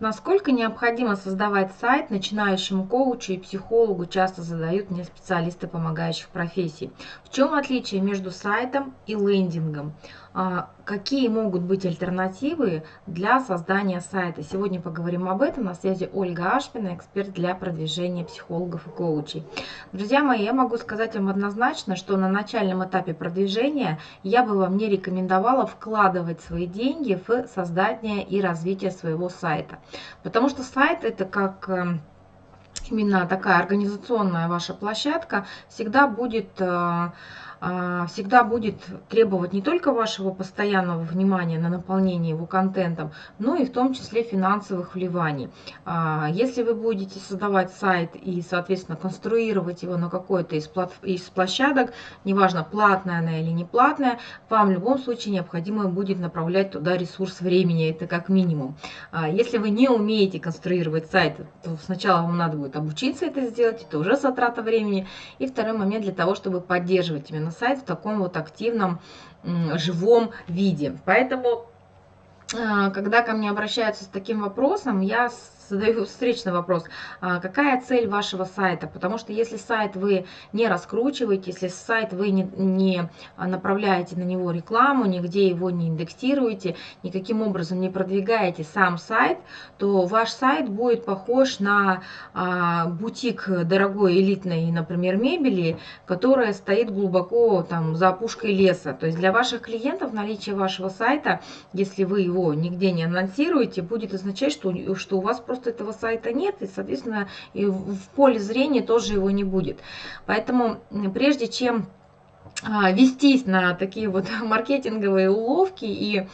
Насколько необходимо создавать сайт начинающему коучу и психологу, часто задают мне специалисты помогающих профессий. В чем отличие между сайтом и лендингом? А, какие могут быть альтернативы для создания сайта? Сегодня поговорим об этом. На связи Ольга Ашпина, эксперт для продвижения психологов и коучей. Друзья мои, я могу сказать вам однозначно, что на начальном этапе продвижения я бы вам не рекомендовала вкладывать свои деньги в создание и развитие своего сайта. Потому что сайт это как эм, именно такая организационная ваша площадка всегда будет э, всегда будет требовать не только вашего постоянного внимания на наполнение его контентом, но и в том числе финансовых вливаний. А, если вы будете создавать сайт и, соответственно, конструировать его на какой-то из, из площадок, неважно, платная она или не платная, вам в любом случае необходимо будет направлять туда ресурс времени, это как минимум. А, если вы не умеете конструировать сайт, то сначала вам надо будет обучиться это сделать, это уже затрата времени. И второй момент для того, чтобы поддерживать именно на сайт в таком вот активном, живом виде. Поэтому, а, когда ко мне обращаются с таким вопросом, я задаю встречный вопрос. А какая цель вашего сайта? Потому что если сайт вы не раскручиваете, если сайт вы не, не направляете на него рекламу, нигде его не индексируете, никаким образом не продвигаете сам сайт, то ваш сайт будет похож на а, бутик дорогой элитной, например, мебели, которая стоит глубоко там за опушкой леса. То есть для ваших клиентов наличие вашего сайта, если вы его нигде не анонсируете, будет означать, что, что у вас просто просто этого сайта нет, и, соответственно, и в поле зрения тоже его не будет. Поэтому прежде чем а, вестись на такие вот маркетинговые уловки и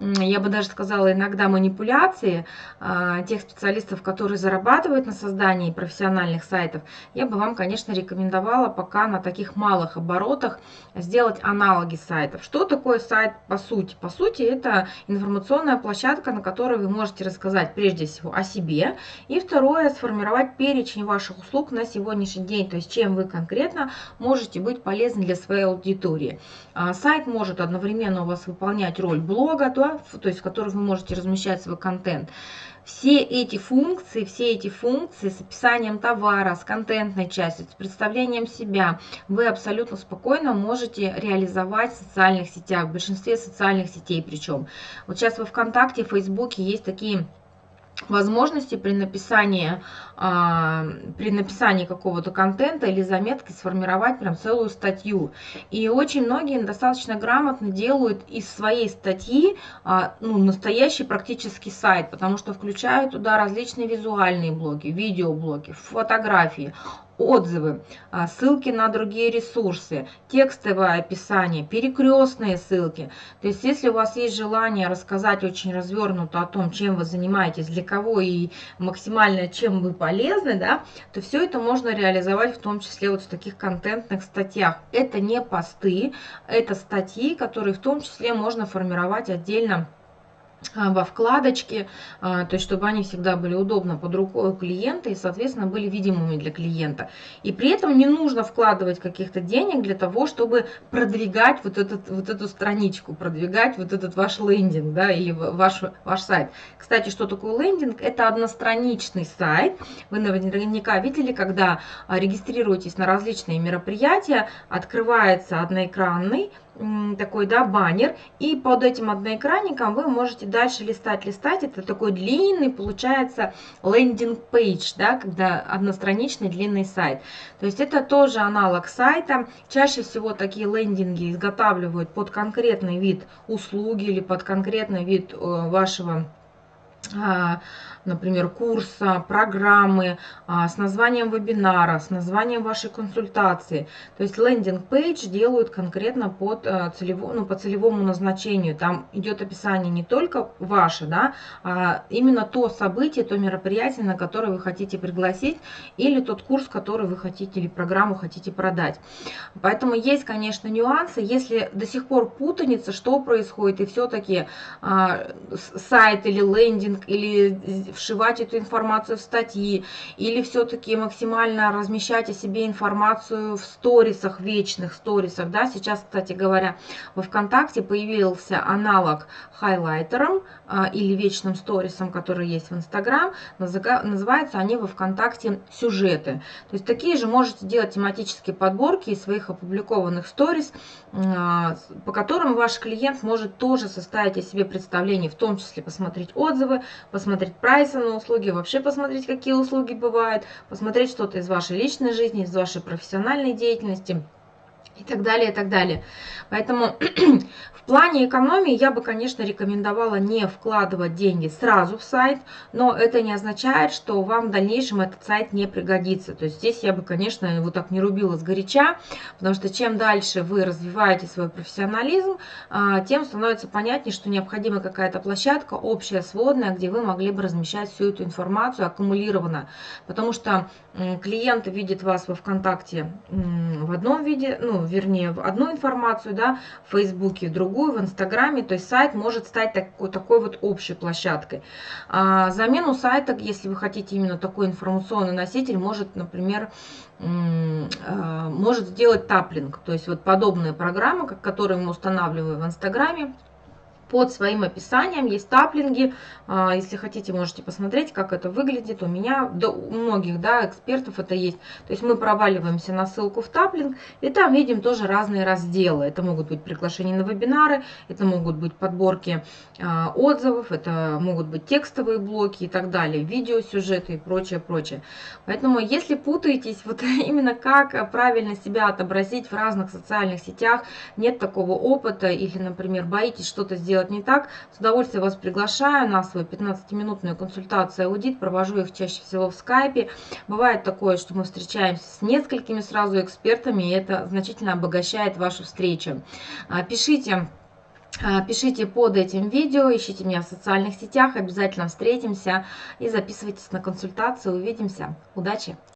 я бы даже сказала, иногда манипуляции а, тех специалистов, которые зарабатывают на создании профессиональных сайтов, я бы вам, конечно, рекомендовала пока на таких малых оборотах сделать аналоги сайтов. Что такое сайт по сути? По сути, это информационная площадка, на которой вы можете рассказать прежде всего о себе, и второе, сформировать перечень ваших услуг на сегодняшний день, то есть чем вы конкретно можете быть полезны для своей аудитории. А, сайт может одновременно у вас выполнять роль блога, то то есть в которых вы можете размещать свой контент. Все эти функции, все эти функции с описанием товара, с контентной частью, с представлением себя, вы абсолютно спокойно можете реализовать в социальных сетях, в большинстве социальных сетей причем. Вот сейчас во ВКонтакте, в Фейсбуке есть такие возможности при написании, а, при написании какого-то контента или заметки сформировать прям целую статью. И очень многие достаточно грамотно делают из своей статьи а, ну, настоящий практически сайт, потому что включают туда различные визуальные блоги, видеоблоги, фотографии, отзывы, а, ссылки на другие ресурсы, текстовое описание, перекрестные ссылки. То есть, если у вас есть желание рассказать очень развернуто о том, чем вы занимаетесь, для кого и максимально чем вы полезны, да, то все это можно реализовать в том числе вот в таких контентных статьях. Это не посты, это статьи, которые в том числе можно формировать отдельно во вкладочке, а, то есть чтобы они всегда были удобно под рукой у клиента и, соответственно, были видимыми для клиента. И при этом не нужно вкладывать каких-то денег для того, чтобы продвигать вот, этот, вот эту страничку, продвигать вот этот ваш лендинг да, или ваш, ваш сайт. Кстати, что такое лендинг? Это одностраничный сайт. Вы наверняка видели, когда регистрируетесь на различные мероприятия, открывается одноэкранный такой, да, баннер, и под этим одноэкранником вы можете дальше листать, листать, это такой длинный, получается, landing page, да, когда одностраничный длинный сайт. То есть это тоже аналог сайта, чаще всего такие лендинги изготавливают под конкретный вид услуги или под конкретный вид э, вашего например, курса, программы, а, с названием вебинара, с названием вашей консультации. То есть лендинг-пейдж делают конкретно под э, целевому, ну, по целевому назначению. Там идет описание не только ваше, да, а именно то событие, то мероприятие, на которое вы хотите пригласить, или тот курс, который вы хотите, или программу хотите продать. Поэтому есть, конечно, нюансы. Если до сих пор путаница, что происходит, и все-таки а, сайт или лендинг лендинг, или вшивать эту информацию в статьи, или все-таки максимально размещать о себе информацию в сторисах, вечных сторисах, да, сейчас, кстати говоря, во ВКонтакте появился аналог хайлайтером а, или вечным сторисом, который есть в Инстаграм, называются они во ВКонтакте сюжеты. То есть такие же можете делать тематические подборки из своих опубликованных сторис, а, по которым ваш клиент может тоже составить о себе представление, в том числе посмотреть отзывы, посмотреть прайсы на услуги, вообще посмотреть, какие услуги бывают, посмотреть что-то из вашей личной жизни, из вашей профессиональной деятельности и так далее, и так далее. Поэтому в плане экономии я бы, конечно, рекомендовала не вкладывать деньги сразу в сайт, но это не означает, что вам в дальнейшем этот сайт не пригодится. То есть здесь я бы, конечно, его так не рубила с горяча, потому что чем дальше вы развиваете свой профессионализм, а, тем становится понятнее, что необходима какая-то площадка общая, сводная, где вы могли бы размещать всю эту информацию аккумулированно. Потому что клиенты видят вас во ВКонтакте в одном виде, ну, вернее, одну информацию, да, в Фейсбуке, другую, в Инстаграме, то есть сайт может стать такой, такой вот общей площадкой. А замену сайта, если вы хотите именно такой информационный носитель, может, например, а, может сделать таплинг, то есть вот подобная программа, которую мы устанавливаем в Инстаграме, под своим описанием есть таплинги. А, если хотите, можете посмотреть, как это выглядит. У меня, да, у многих да, экспертов это есть. То есть мы проваливаемся на ссылку в таплинг, и там видим тоже разные разделы. Это могут быть приглашения на вебинары, это могут быть подборки а, отзывов, это могут быть текстовые блоки и так далее, видеосюжеты и прочее, прочее. Поэтому, если путаетесь, вот именно как правильно себя отобразить в разных социальных сетях, нет такого опыта или, например, боитесь что-то сделать сделать не так, с удовольствием вас приглашаю на свою 15-минутную консультацию аудит. Провожу их чаще всего в скайпе. Бывает такое, что мы встречаемся с несколькими сразу экспертами, и это значительно обогащает вашу встречу. А, пишите а, Пишите под этим видео, ищите меня в социальных сетях, обязательно встретимся и записывайтесь на консультацию. Увидимся. Удачи!